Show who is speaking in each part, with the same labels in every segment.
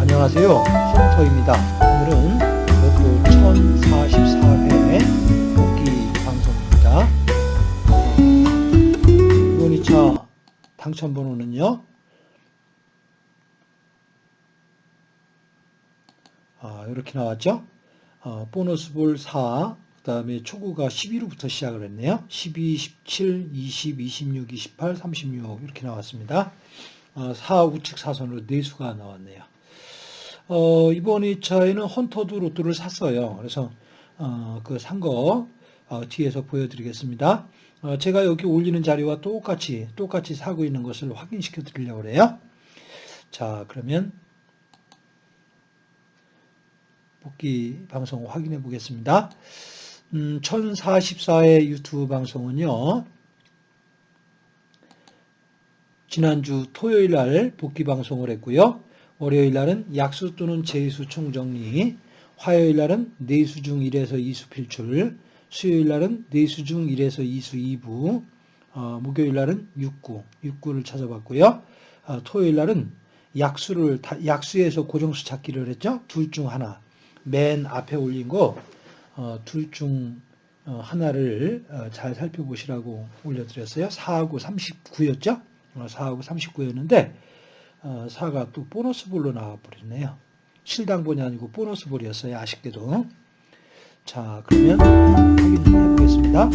Speaker 1: 안녕하세요. 헌터입니다. 오늘은 로또 1044회 복귀 방송입니다. 이번 2차 당첨번호는요? 아, 이렇게 나왔죠 어, 보너스 볼 4, 그 다음에 초구가 11호부터 시작을 했네요 12, 17, 20, 26, 28, 36 이렇게 나왔습니다 어, 4 우측 사선으로 4수가 나왔네요 어, 이번 2차에는 헌터도 로또를 샀어요. 그래서 어, 그산거 어, 뒤에서 보여드리겠습니다. 어, 제가 여기 올리는 자료와 똑같이 똑같이 사고 있는 것을 확인시켜 드리려고 그래요. 자 그러면 복귀 방송 확인해 보겠습니다. 음, 1044의 유튜브 방송은요. 지난주 토요일 날 복귀 방송을 했고요. 월요일 날은 약수 또는 제수 총정리, 화요일 날은 내수 중 1에서 2수 필출, 수요일 날은 내수 중 1에서 2수 2부, 어, 목요일 날은 6구, 6구를 찾아봤고요. 어, 토요일 날은 약수를 약수에서 고정수 찾기를 했죠. 둘 중 하나. 맨 앞에 올린 거 둘중 어, 하나를 어, 잘 살펴보시라고 올려드렸어요. 4하고 39였죠. 4하고 39였는데 4가 어, 또 보너스 볼로 나와버리네요. 실당본이 아니고 보너스 볼이었어요. 아쉽게도. 자, 그러면 확인해 보겠습니다.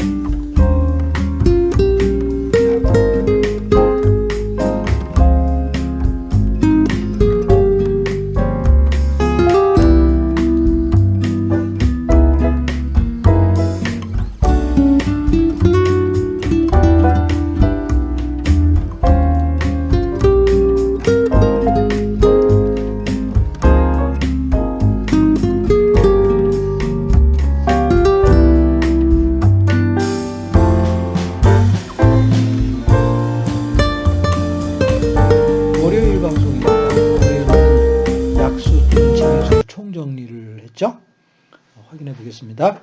Speaker 1: 보겠습니다.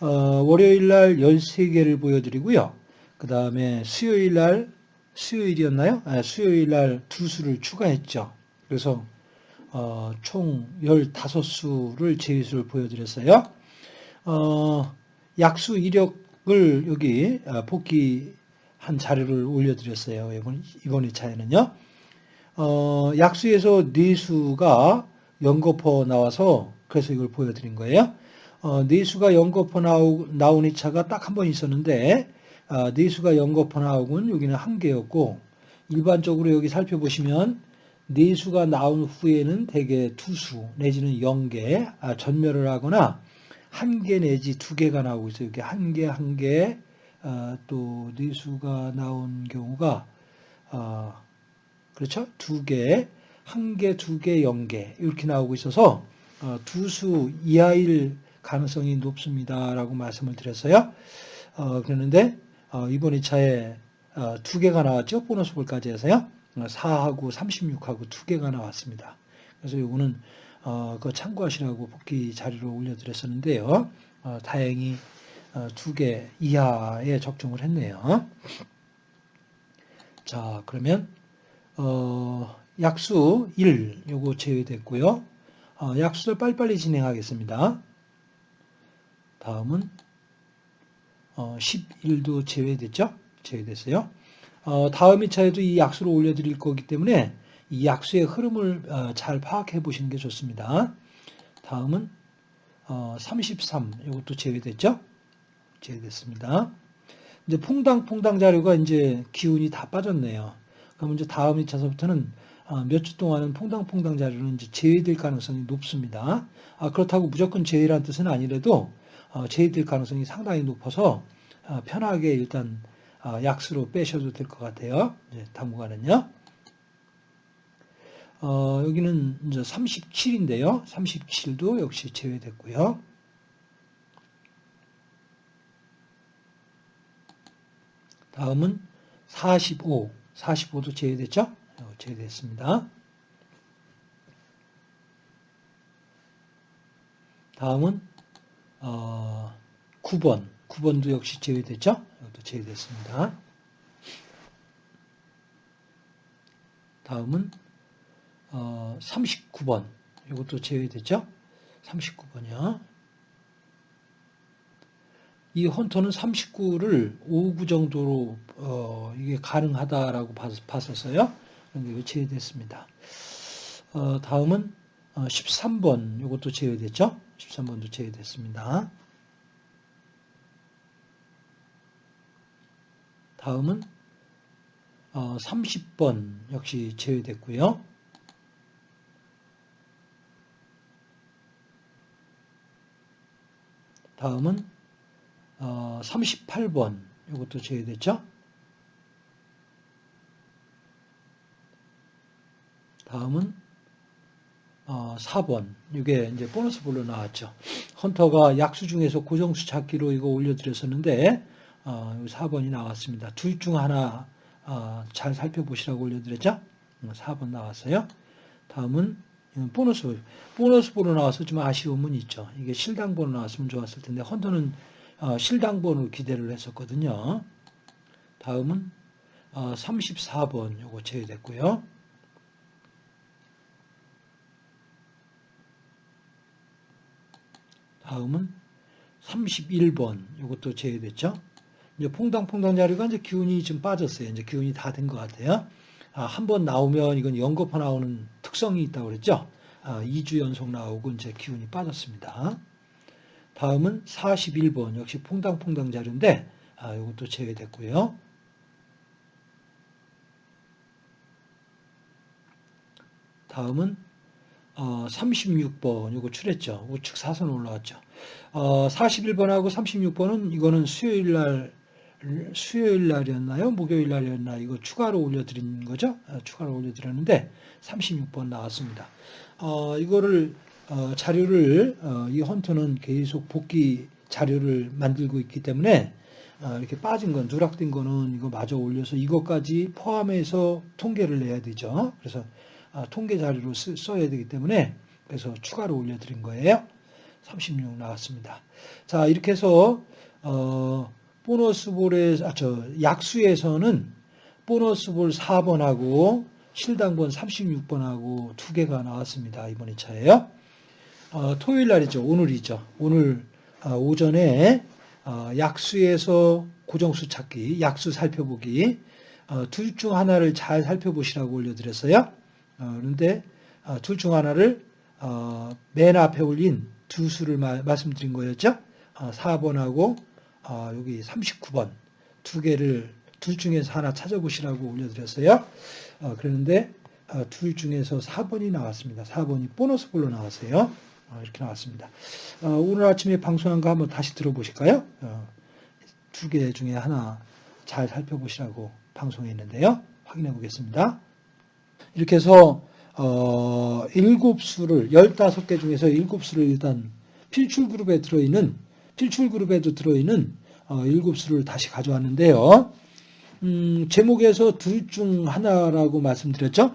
Speaker 1: 어, 월요일 날 13개를 보여드리고요. 그 다음에 수요일 날, 수요일이었나요? 아, 수요일 날 두 수를 추가했죠. 그래서 어, 총 15수를 제수를 보여드렸어요. 어, 약수 이력을 여기 아, 복귀한 자료를 올려드렸어요. 이번, 이번 2차에는요. 어, 약수에서 4수가 연거퍼 나와서 그래서 이걸 보여드린 거예요. 어, 내수가 연거푸 나오, 나온 이차가 딱 한 번 있었는데 어, 내수가 연거푸 나오군 여기는 한 개였고 일반적으로 여기 살펴보시면 내수가 나온 후에는 대개 투수 내지는 영개 아, 전멸을 하거나 한 개 내지 두 개가 나오고 있어요. 이렇게 한 개, 한 개, 어, 또 내수가 나온 경우가 어, 그렇죠? 두 개, 한 개, 두 개, 영개 이렇게 나오고 있어서 어, 두 수 이하일 가능성이 높습니다라고 말씀을 드렸어요. 어, 그랬는데 어, 이번 2차에 어, 두 개가 나왔죠. 보너스 볼까지 해서요. 4하고 36하고 두 개가 나왔습니다. 그래서 이거는 어, 그 참고하시라고 복귀 자료로 올려드렸었는데요. 어, 다행히 어, 두개 이하에 적중을 했네요. 자 그러면 어, 약수 1 요거 제외됐고요. 어, 약수를 빨리빨리 진행하겠습니다. 다음은 11도 어, 제외됐죠? 제외됐어요. 어, 다음 2차에도 이 약수를 올려드릴 거기 때문에 이 약수의 흐름을 어, 잘 파악해 보시는 게 좋습니다. 다음은 33, 이것도 제외됐죠? 제외됐습니다. 이제 퐁당퐁당 자료가 이제 기운이 다 빠졌네요. 그럼 이제 다음 2차서부터는 몇 주 동안은 퐁당퐁당 자료는 이제 제외될 가능성이 높습니다. 아, 그렇다고 무조건 제외란 뜻은 아니라도 어, 제외될 가능성이 상당히 높아서 어, 편하게 일단 어, 약수로 빼셔도 될 것 같아요. 이제 당분간은요. 어, 여기는 이제 37인데요. 37도 역시 제외됐고요. 다음은 45, 45도 제외됐죠? 제외됐습니다. 다음은 어, 9번, 9번도 역시 제외됐죠? 이것도 제외됐습니다. 다음은 어, 39번, 이것도 제외됐죠? 39번이요. 이 헌터는 39를 5구 정도로 어, 이게 가능하다라고 봤었어요. 이거 제외됐습니다. 어, 다음은 어, 13번 이것도 제외됐죠? 13번도 제외됐습니다. 다음은 어, 30번 역시 제외됐고요. 다음은 어, 38번 이것도 제외됐죠? 다음은 어, 4번 이게 이제 보너스 볼로 나왔죠. 헌터가 약수 중에서 고정수 찾기로 이거 올려드렸었는데 어, 4번이 나왔습니다. 둘 중 하나 어, 잘 살펴보시라고 올려드렸죠. 4번 음, 나왔어요. 다음은 보너스 보너스 번호 나와서 좀 아쉬움은 있죠. 이게 실당 번호 나왔으면 좋았을 텐데 헌터는 어, 실당 번호 기대를 했었거든요. 다음은 어, 34번 요거 제외됐고요. 다음은 31번 이것도 제외됐죠. 이제 퐁당퐁당 자료가 이제 기운이 좀 빠졌어요. 이제 기운이 다 된 것 같아요. 아, 한 번 나오면 이건 연거푸 나오는 특성이 있다고 그랬죠. 아, 2주 연속 나오고 이제 기운이 빠졌습니다. 다음은 41번 역시 퐁당퐁당 자료인데 아, 이것도 제외됐고요. 다음은 어, 36번 이거 출했죠. 우측 사선 올라왔죠. 어, 41번하고 36번은 이거는 수요일 날 수요일 날이었나요? 목요일 날이었나? 이거 추가로 올려드린 거죠? 어, 추가로 올려드렸는데 36번 나왔습니다. 어, 이거를 어, 자료를 어, 이 헌터는 계속 복귀 자료를 만들고 있기 때문에 어, 이렇게 빠진 건 누락된 거는 이거 마저 올려서 이것까지 포함해서 통계를 내야 되죠. 그래서 아, 통계 자료로 쓰, 써야 되기 때문에 그래서 추가로 올려드린 거예요. 36 나왔습니다. 자 이렇게 해서 어, 보너스 볼에 아, 저 약수에서는 보너스 볼 4번하고 실당번 36번하고 두 개가 나왔습니다. 이번 2차에요. 어, 토요일 날이죠. 오늘이죠. 오늘 어, 오전에 어, 약수에서 고정수 찾기, 약수 살펴보기 어, 둘중 하나를 잘 살펴보시라고 올려드렸어요. 어, 그런데 어, 둘중 하나를 어, 맨 앞에 올린 두 수를 말씀드린 거였죠. 4번하고 여기 39번 두 개를 둘 중에서 하나 찾아보시라고 올려드렸어요. 그런데 둘 중에서 4번이 나왔습니다. 4번이 보너스 볼로 나왔어요. 이렇게 나왔습니다. 오늘 아침에 방송한 거 한번 다시 들어보실까요? 두 개 중에 하나 잘 살펴보시라고 방송했는데요. 확인해 보겠습니다. 이렇게 해서 어, 7수를 15개 중에서 7수를 일단 필출 그룹에 들어있는 필출 그룹에도 들어있는 어, 7수를 다시 가져왔는데요. 음, 제목에서 둘 중 하나라고 말씀드렸죠.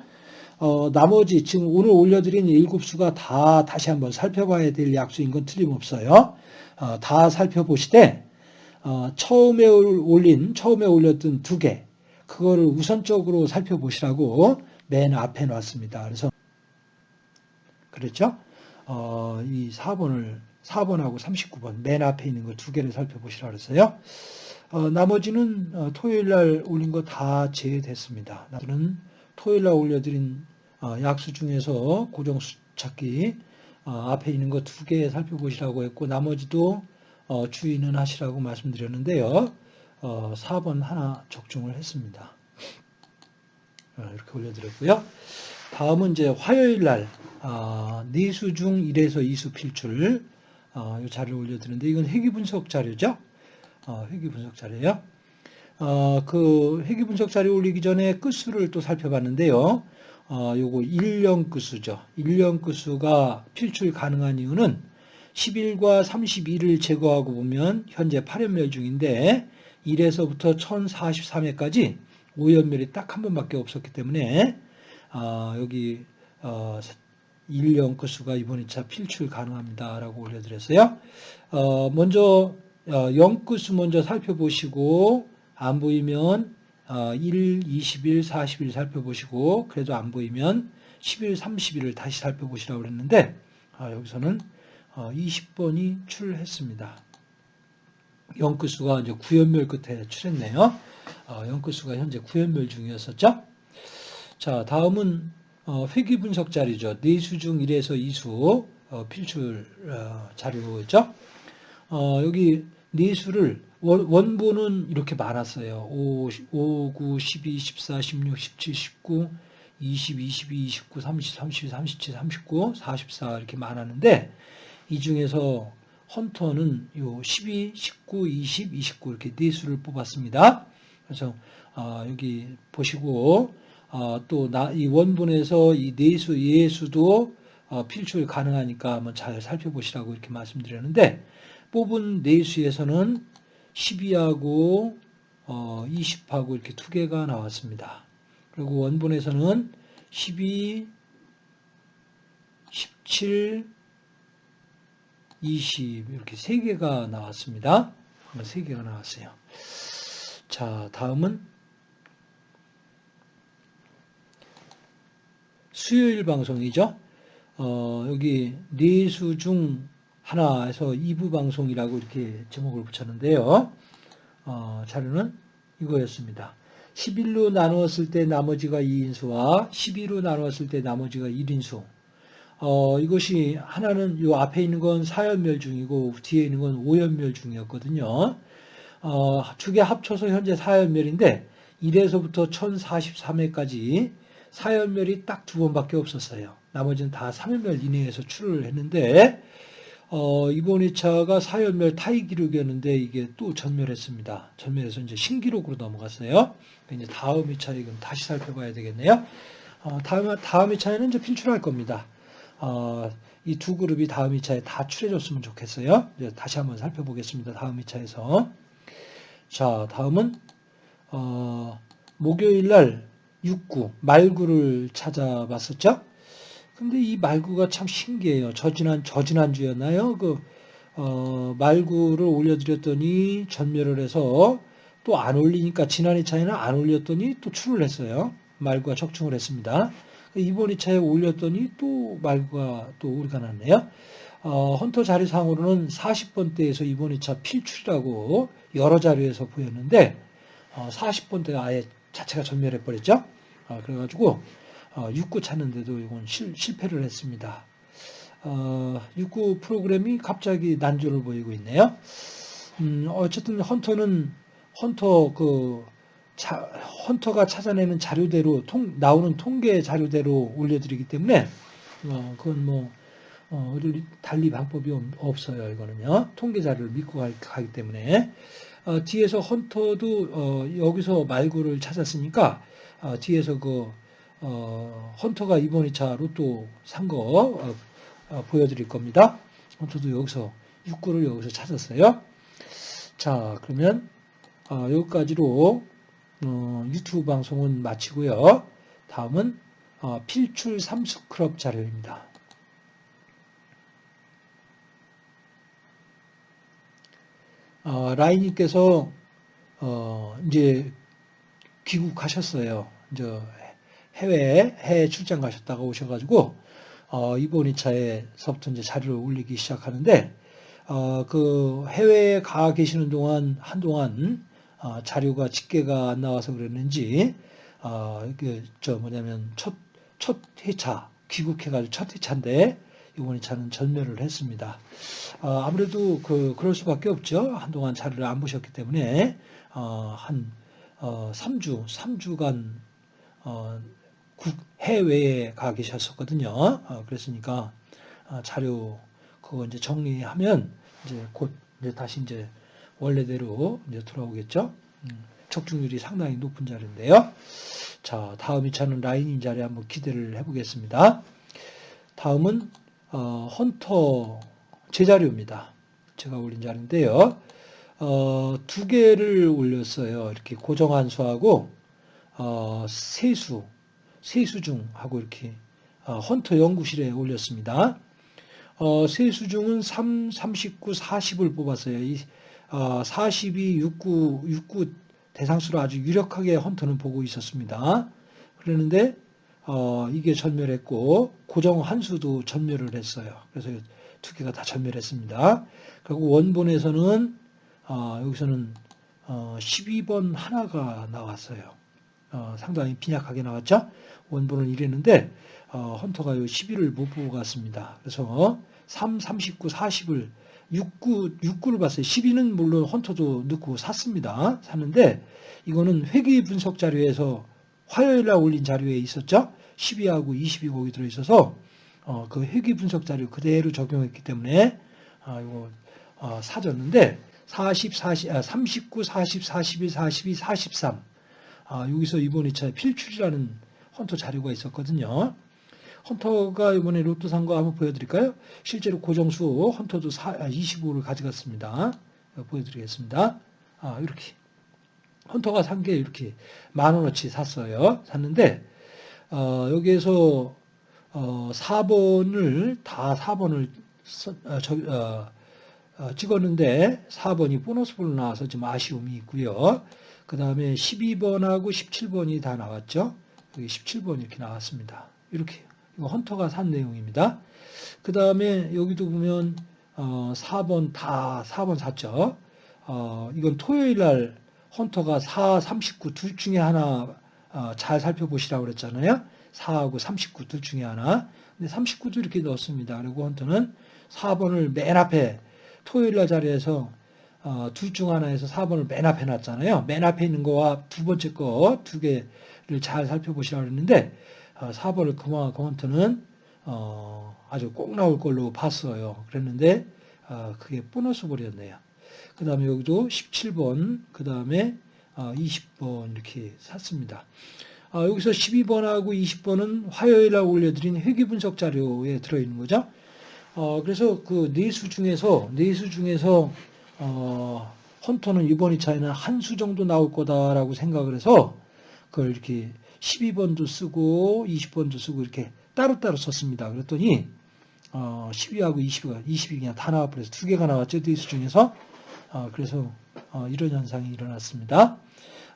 Speaker 1: 어, 나머지 지금 오늘 올려드린 7수가 다 다시 한번 살펴봐야 될 약수인 건 틀림없어요. 어, 다 살펴보시되 어, 처음에 올린 처음에 올렸던 두 개 그거를 우선적으로 살펴보시라고 맨 앞에 놨습니다. 그래서 그렇죠? 어, 이 4번을 4번하고 39번 맨 앞에 있는 거두 개를 살펴보시라 그랬어요. 어, 나머지는 어, 토요일 날 올린 거 다 제외됐습니다. 나는 토요일 날 올려드린 어, 약수 중에서 고정수 찾기 어, 앞에 있는 거 두 개 살펴보시라고 했고 나머지도 어, 주의는 하시라고 말씀드렸는데요. 4번 하나 적중을 했습니다. 어, 이렇게 올려드렸고요. 다음은 이제 화요일 날 아, 내수 중 1에서 2수 필출 어, 이 자료를 올려드렸는데 이건 회귀 분석 자료죠. 어, 회귀 분석 자료예요. 그 회귀 분석 자료 올리기 전에 끝수를 또 살펴봤는데요. 요거 1년 끝수죠. 1년 끝수가 필출 가능한 이유는 11과 31을 제거하고 보면 현재 8연멸 중인데 1에서부터 1043회까지 오연멸이 딱 한 번밖에 없었기 때문에 어, 여기 어, 1 영끝수가 이번 2차 필출 가능합니다라고 올려드렸어요. 어, 먼저 어, 영끝수 먼저 살펴보시고 안 보이면 어, 1, 21, 40일 살펴보시고 그래도 안 보이면 11, 30일을 다시 살펴보시라고 그랬는데 아, 여기서는 어, 20번이 출했습니다. 영끝수가 이제 구연멸 끝에 출했네요. 어, 영끝수가 현재 구연멸 중이었었죠. 자, 다음은 어, 회귀 분석 자료죠. 내수 중 1에서 2수 어, 필출 어, 자료죠. 어, 여기 내수를 원, 원본은 이렇게 많았어요. 5, 5, 9, 12, 14, 16, 17, 19, 20, 22, 29, 30, 32, 37, 39, 44 이렇게 많았는데 이 중에서 헌터는 요 12, 19, 20, 29 이렇게 네 수를 뽑았습니다. 그래서 어, 여기 보시고 어, 또이 원본에서 이 네수 예수도 어, 필출 가능하니까 한번 잘 살펴보시라고 이렇게 말씀드렸는데 뽑은 네수에서는 12하고 20하고 이렇게 두 개가 나왔습니다. 그리고 원본에서는 12, 17, 20 이렇게 세 개가 나왔습니다. 세 개가 나왔어요. 자, 다음은 수요일 방송이죠. 어, 여기 네수 중 하나에서 2부 방송이라고 이렇게 제목을 붙였는데요. 어, 자료는 이거였습니다. 11로 나누었을 때 나머지가 2인수와 12로 나누었을 때 나머지가 1인수. 어, 이것이 하나는 요 앞에 있는 건 4연멸 중이고 뒤에 있는 건 5연멸 중이었거든요. 어, 두개 합쳐서 현재 4연멸인데 1에서부터 1043회까지 4연멸이 딱 두 번밖에 없었어요. 나머지는 다 3연멸 이내에서 출을 했는데 어, 이번 2차가 4연멸 타이 기록이었는데 이게 또 전멸했습니다. 전멸해서 이제 신기록으로 넘어갔어요. 이제 다음 2차 이건 다시 살펴봐야 되겠네요. 어, 다음, 다음 2차에는 이제 필출할 겁니다. 어, 이 두 그룹이 다음 2차에 다 출해줬으면 좋겠어요. 다시 한번 살펴보겠습니다. 다음 2차에서. 자, 다음은 어, 목요일 날 6구, 말구를 찾아봤었죠. 근데 이 말구가 참 신기해요. 저지난, 저지난주였나요? 그, 어, 말구를 올려드렸더니 전멸을 해서 또 안 올리니까 지난 2차에는 안 올렸더니 또 출을 했어요. 말구가 적중을 했습니다. 이번 2차에 올렸더니 또 말구가 또 오리가 났네요. 어, 헌터 자료상으로는 40번대에서 이번 2차 필출이라고 여러 자료에서 보였는데 어, 40번대가 아예 자체가 전멸해 버렸죠. 어, 그래가지고 어, 6구 찾는데도 이건 실, 실패를 했습니다. 어, 6구 프로그램이 갑자기 난조를 보이고 있네요. 음, 어쨌든 헌터는 헌터 그 자, 헌터가 찾아내는 자료대로 통, 나오는 통계 자료대로 올려드리기 때문에 어, 그건 뭐 어, 달리 방법이 없어요. 이거는요. 통계 자료를 믿고 가기 때문에 어, 뒤에서 헌터도 어, 여기서 말구를 찾았으니까 어, 뒤에서 그 어, 헌터가 이번 2차 로또 산거 어, 어, 보여드릴 겁니다. 헌터도 여기서 6구를 여기서 찾았어요. 자 그러면 어, 여기까지로 어, 유튜브 방송은 마치고요. 다음은 어, 필출 삼수클럽 자료입니다. 어, 라인님께서 어, 이제 귀국하셨어요. 이제 해외 해외 출장 가셨다가 오셔가지고 어, 이번 2차에서부터 이제 자료를 올리기 시작하는데 어, 그 해외에 가 계시는 동안 한동안 어, 자료가 집계가 안 나와서 그랬는지 어, 그저 뭐냐면 첫 첫 회차 귀국해가지고 첫 회차인데 이번 2차는 전멸을 했습니다. 어, 아무래도 그 그럴 수밖에 없죠. 한동안 자료를 안 보셨기 때문에 어, 한 어, 3주 3주간 어, 국 해외에 가 계셨었거든요. 어, 그랬으니까 어, 자료 그거 이제 정리하면 이제 곧 이제 다시 이제 원래대로 이제 돌아오겠죠. 음, 적중률이 상당히 높은 자리인데요. 자, 다음 2차는 라인인 자리 한번 기대를 해보겠습니다. 다음은 어, 헌터 제자료입니다. 제가 올린 자리인데요. 어, 두 개를 올렸어요. 이렇게 고정한수하고 어, 세수 세수중하고 이렇게 어, 헌터 연구실에 올렸습니다. 어, 세수 중은 3, 39, 40을 뽑았어요. 이, 어, 40이 69, 69 대상수로 아주 유력하게 헌터는 보고 있었습니다. 그러는데 어, 이게 전멸했고 고정 한수도 전멸을 했어요. 그래서 두 개가 다 전멸했습니다. 그리고 원본에서는 어, 여기서는 어, 12번 하나가 나왔어요. 어, 상당히 빈약하게 나왔죠. 원본은 이랬는데 어, 헌터가 요 11을 못 보고 갔습니다. 그래서 3, 39, 40을 69, 69를 봤어요. 12는 물론 헌터도 넣고 샀습니다. 샀는데 이거는 회계 분석 자료에서 화요일 날 올린 자료에 있었죠. 12하고 20이 거기 들어있어서 어, 그 회계 분석 자료 그대로 적용했기 때문에 아, 이거 어, 사줬는데 40, 40, 아, 39, 40, 41, 42, 43 아, 여기서 이번 2차에 필출이라는 헌터 자료가 있었거든요. 헌터가 이번에 로또 산 거 한번 보여드릴까요? 실제로 고정수 헌터도 25를 가져갔습니다. 보여드리겠습니다. 아, 이렇게. 헌터가 산 게 이렇게 만 원어치 샀어요. 샀는데, 어, 여기에서, 어, 4번을, 다 4번을 어, 저, 어, 어, 찍었는데, 4번이 보너스볼로 나와서 좀 아쉬움이 있고요. 그 다음에 12번하고 17번이 다 나왔죠. 여기 17번 이렇게 나왔습니다. 이렇게. 이거 헌터가 산 내용입니다. 그 다음에 여기도 보면 어, 4번 다 4번 샀죠. 어, 이건 토요일 날 헌터가 4, 39 둘 중에 하나 어, 잘 살펴보시라고 그랬잖아요. 4하고 39 둘 중에 하나. 근데 39도 이렇게 넣었습니다. 그리고 헌터는 4번을 맨 앞에 토요일 날 자리에서 어, 둘 중 하나에서 4번을 맨 앞에 놨잖아요. 맨 앞에 있는 거와 두 번째 거 두 개를 잘 살펴보시라고 4번을 어, 그만하고 헌터는 어, 아주 꼭 나올 걸로 봤어요. 그랬는데 어, 그게 보너스 볼이었네요. 그 다음에 여기도 17번, 그 다음에 20번 이렇게 샀습니다. 여기서 12번하고 20번은 화요일 날 올려드린 회계 분석 자료에 들어있는 거죠. 그래서 그 네수 중에서 네수 중에서 헌터는 이번 2차에는 한 수 정도 나올 거다라고 생각을 해서 그걸 이렇게 12번도 쓰고 20번도 쓰고 이렇게 따로따로 썼습니다. 그랬더니 어, 12하고 20가 20이 그냥 다 나와버려서 두 개가 나왔죠. 데이수 중에서 어, 그래서 어, 이런 현상이 일어났습니다.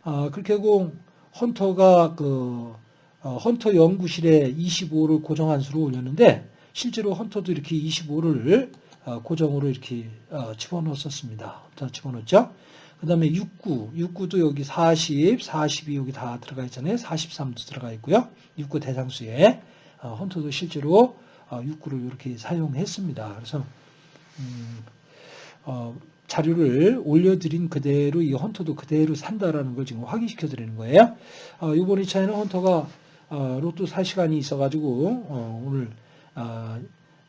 Speaker 1: 어, 그렇게 하고 헌터가 그 어, 헌터 연구실에 25를 고정한 수로 올렸는데 실제로 헌터도 이렇게 25를 어, 고정으로 이렇게 집어넣었습니다. 집어넣었죠. 그 다음에 69, 69도 여기 40, 40이 여기 다 들어가 있잖아요. 43도 들어가 있고요. 69 대상수에 어, 헌터도 실제로 69를 어, 이렇게 사용했습니다. 그래서 음, 어, 자료를 올려드린 그대로 이 헌터도 그대로 산다라는 걸 지금 확인시켜 드리는 거예요. 어, 이번 2차에는 헌터가 어, 로또 살 시간이 있어가지고 어, 오늘 어,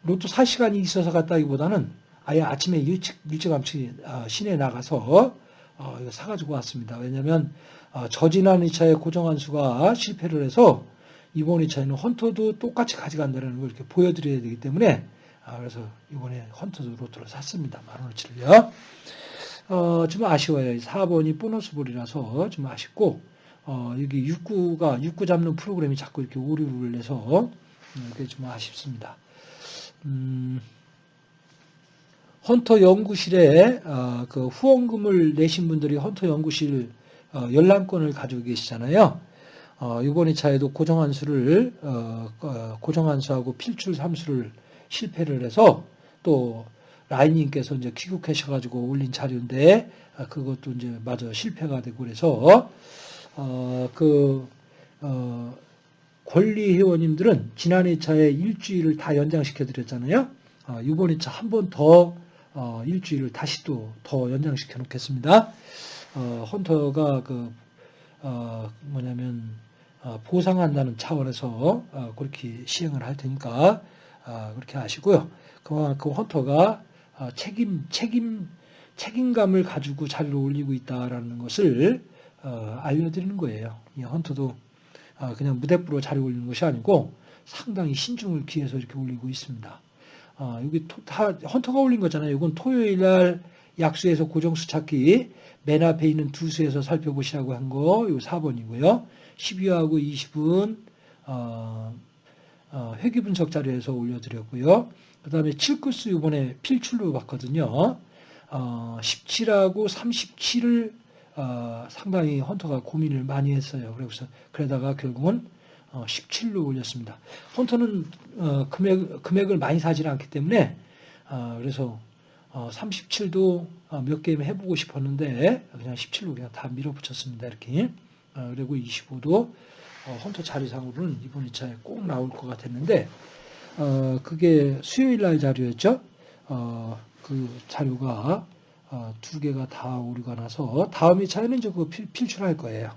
Speaker 1: 로또 살 시간이 있어서 갔다기보다는 아예 아침에 일찍 일찌감치 시내에 나가서 어, 이거 사가지고 왔습니다. 왜냐하면 어, 저지난 2차에 고정한 수가 실패를 해서 이번 2차에는 헌터도 똑같이 가져간다는 걸 이렇게 보여드려야 되기 때문에 아, 그래서 이번에 헌터도 로또를 샀습니다. 만 원어치를요. 어, 좀 아쉬워요. 4번이 보너스 볼이라서 좀 아쉽고 어, 여기 6구가 6구 잡는 프로그램이 자꾸 이렇게 오류를 내서 음, 그게 좀 아쉽습니다. 음, 헌터 연구실에 어, 그 후원금을 내신 분들이 헌터 연구실 어, 열람권을 가지고 계시잖아요. 어, 이번 2차에도 고정한수를 고정한수하고 필출 함수를 실패를 해서 또 라인님께서 이제 귀국하셔가지고 올린 자료인데 그것도 이제 마저 실패가 되고 그래서 그 권리 회원님들은 지난 2차에 일주일을 다 연장시켜 드렸잖아요. 이번 2차 한 번더 어, 일주일을 다시 또 더 연장시켜 놓겠습니다. 어, 헌터가 그 어, 뭐냐면 어, 보상한다는 차원에서 어, 그렇게 시행을 할 테니까 어, 그렇게 하시고요. 그만큼 헌터가 책임 책임 책임감을 가지고 자리를 올리고 있다라는 것을 알려드리는 거예요. 이 헌터도 그냥 무대부로 자리 올리는 것이 아니고 상당히 신중을 기해서 이렇게 올리고 있습니다. 아, 여기 토, 다 헌터가 올린 거잖아요. 이건 토요일 날 약수에서 고정수 찾기 맨 앞에 있는 두 수에서 살펴보시라고 한 거, 이거 4번이고요. 12하고 20은 어, 어, 회귀 분석 자료에서 올려드렸고요. 그 다음에 7구스 이번에 필출로 봤거든요. 어, 17하고 37을 어, 상당히 헌터가 고민을 많이 했어요. 그래서 그러다가 결국은 어, 17로 올렸습니다. 헌터는 어, 금액, 금액을 많이 사지 않기 때문에 어, 그래서 어, 37도 어, 몇 게임 해보고 싶었는데 그냥 17로 그냥 다 밀어붙였습니다. 이렇게 어, 그리고 25도 어, 헌터 자리상으로는 이번 2차에 꼭 나올 것 같았는데 어, 그게 수요일 날 자료였죠. 어, 그 자료가 어, 두 개가 다 오류가 나서 다음 2차에는 이제 그 필, 필출할 거예요.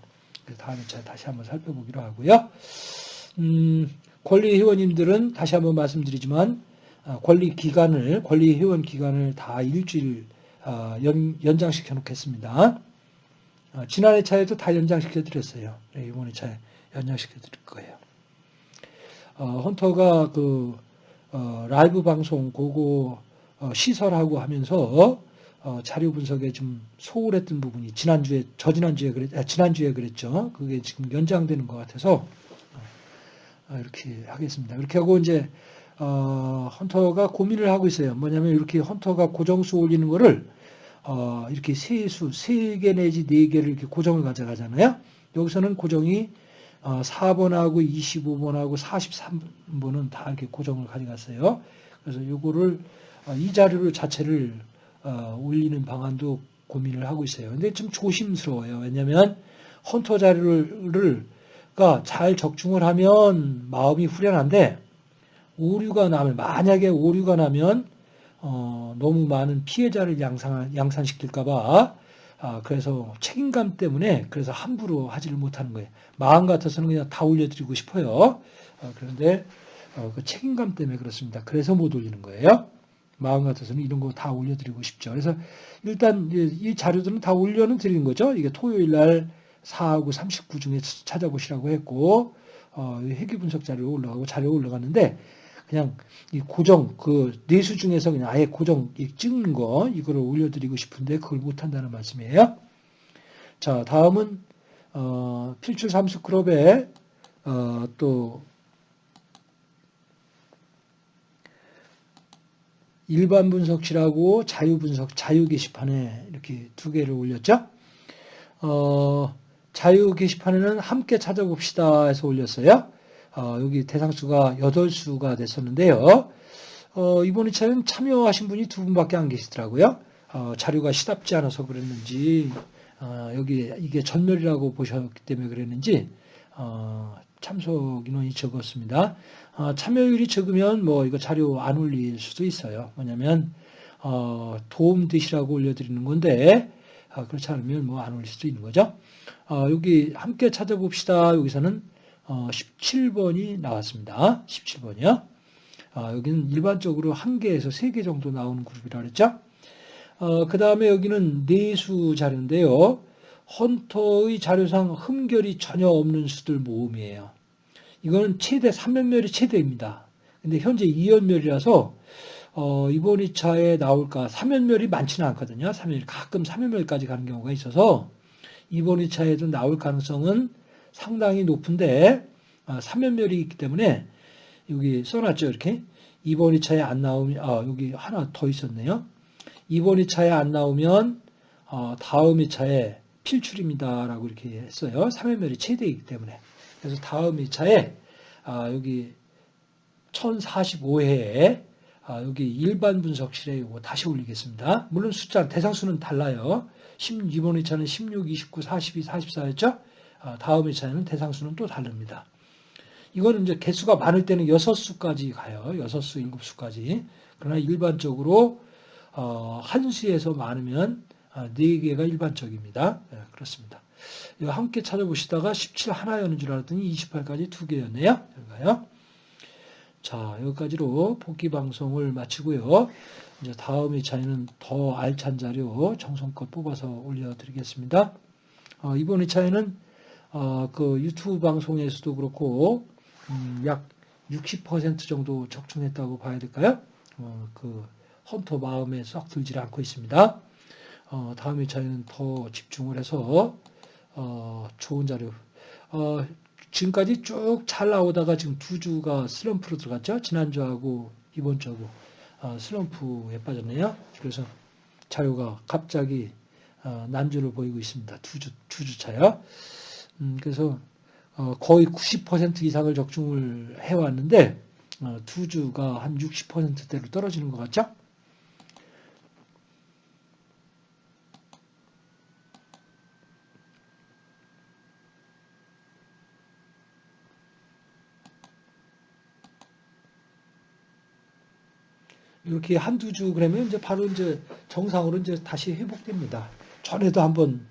Speaker 1: 다음 2차에 다시 한번 살펴보기로 하고요. 음, 권리 회원님들은 다시 한번 말씀드리지만 어, 권리 기간을 권리 회원 기간을 다 일주일 어, 연, 연장시켜 놓겠습니다. 어, 지난해 차에도 다 연장시켜 드렸어요. 네, 이번 에 차에 연장시켜 드릴 거예요. 어, 헌터가 그 어, 라이브 방송 그거 어, 시설하고 하면서 어, 자료 분석에 좀 소홀했던 부분이 지난주에 저지난주에 그랬 아, 지난주에 그랬죠. 그게 지금 연장되는 것 같아서 어, 이렇게 하겠습니다. 이렇게 하고 이제 어, 헌터가 고민을 하고 있어요. 뭐냐면 이렇게 헌터가 고정수 올리는 거를 어, 이렇게 세 수, 세 개 내지 네 개를 이렇게 고정을 가져가잖아요. 여기서는 고정이 어, 4번하고 25번하고 43번은 다 이렇게 고정을 가져갔어요. 그래서 요거를 어, 이 자료를 자체를 어, 올리는 방안도 고민을 하고 있어요. 근데 좀 조심스러워요. 왜냐하면 헌터 자료를 잘 적중을 하면 마음이 후련한데 오류가 나면 만약에 오류가 나면 어, 너무 많은 피해자를 양산, 양산시킬까봐 아, 그래서 책임감 때문에 그래서 함부로 하지를 못하는 거예요. 마음 같아서는 그냥 다 올려드리고 싶어요. 어, 그런데 어, 그 책임감 때문에 그렇습니다. 그래서 못 올리는 거예요. 마음 같아서는 이런 거 다 올려드리고 싶죠. 그래서 일단 이 자료들은 다 올려는 드리는 거죠. 이게 토요일 날 4하고 39 중에 찾아보시라고 했고 어, 회귀 분석 자료 올라가고 자료 올라갔는데 그냥 이 고정 그 내수 중에서 그냥 아예 고정 찍는 거 이거를 올려드리고 싶은데 그걸 못한다는 말씀이에요. 자 다음은 어, 필출 삼수 클럽에 어, 또 일반 분석실하고 자유 분석, 자유 게시판에 이렇게 두 개를 올렸죠. 어, 자유 게시판에는 함께 찾아봅시다 해서 올렸어요. 어, 여기 대상수가 8수가 됐었는데요. 어, 이번 2차는 참여하신 분이 두 분밖에 안 계시더라고요. 어, 자료가 시답지 않아서 그랬는지, 어, 여기 이게 전멸이라고 보셨기 때문에 그랬는지, 어, 참석 인원이 적었습니다. 어, 참여율이 적으면 뭐 이거 자료 안 올릴 수도 있어요. 뭐냐면 어, 도움 되시라고 올려드리는 건데 어, 그렇지 않으면 뭐 안 올릴 수도 있는 거죠. 어, 여기 함께 찾아봅시다. 여기서는 17번이 어, 나왔습니다. 17번이요. 어, 여기는 일반적으로 한 개에서 세 개 정도 나오는 그룹이라 그랬죠. 그 다음에 여기는 내수 자료인데요. 헌터의 자료상 흠결이 전혀 없는 수들 모음이에요. 이거는 최대 3연멸이 최대입니다. 근데 현재 2연멸이라서 어, 이번 2차에 나올까 3연멸이 많지는 않거든요. 3연멸 가끔 3연멸까지 가는 경우가 있어서 이번 2차에도 나올 가능성은 상당히 높은데 아, 3연멸이 있기 때문에 여기 써놨죠. 이렇게 이번 2차에 안 나오면 아, 여기 하나 더 있었네요. 이번 2차에 안 나오면 어, 다음 2차에 필출입니다 라고 이렇게 했어요. 3연멸이 최대이기 때문에. 그래서 다음 2차에 아, 여기 1045회에 아, 여기 일반 분석실에 이거 다시 올리겠습니다. 물론 숫자 대상수는 달라요. 1 이번 2차는 16, 29, 42, 44였죠. 아, 다음 2차에는 대상수는 또 다릅니다. 이거는 이제 개수가 많을 때는 6수까지 가요. 6수, 7수까지. 그러나 일반적으로 어, 한 수에서 많으면 4개가 일반적입니다. 네, 그렇습니다. 함께 찾아보시다가 17 하나였는 줄 알았더니 28까지 두 개였네요. 여기가요. 자, 여기까지로 복귀 방송을 마치고요. 이제 다음 2차에는 더 알찬 자료 정성껏 뽑아서 올려드리겠습니다. 어, 이번 2차에는 어, 그 유튜브 방송에서도 그렇고 음, 약60% 정도 적중했다고 봐야 될까요? 어, 그 헌터 마음에 썩 들지 않고 있습니다. 어, 다음 2차에는 더 집중을 해서 어, 좋은 자료. 어, 지금까지 쭉 잘 나오다가 지금 두 주가 슬럼프로 들어갔죠. 지난주하고 이번 주하고 아, 슬럼프에 빠졌네요. 그래서 자료가 갑자기 어, 난주를 보이고 있습니다. 두 주, 두 주 차요. 음, 그래서 어, 거의 90% 이상을 적중을 해왔는데 어, 두 주가 한 60%대로 떨어지는 것 같죠? 이렇게 한두 주 그러면 이제 바로 이제 정상으로 이제 다시 회복됩니다. 전에도 한번 어,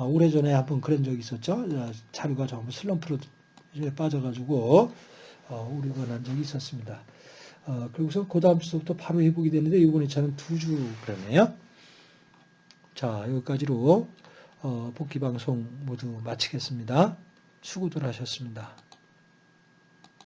Speaker 1: 오래전에 한번 그런 적이 있었죠. 어, 자료가 전부 슬럼프로 빠져가지고 어, 우려가 난 적이 있었습니다. 어, 그리고서 그 다음 주부터 바로 회복이 되는데 이번에 저는 두 주 그러네요. 자 여기까지로 어, 복귀 방송 모두 마치겠습니다. 수고들 하셨습니다.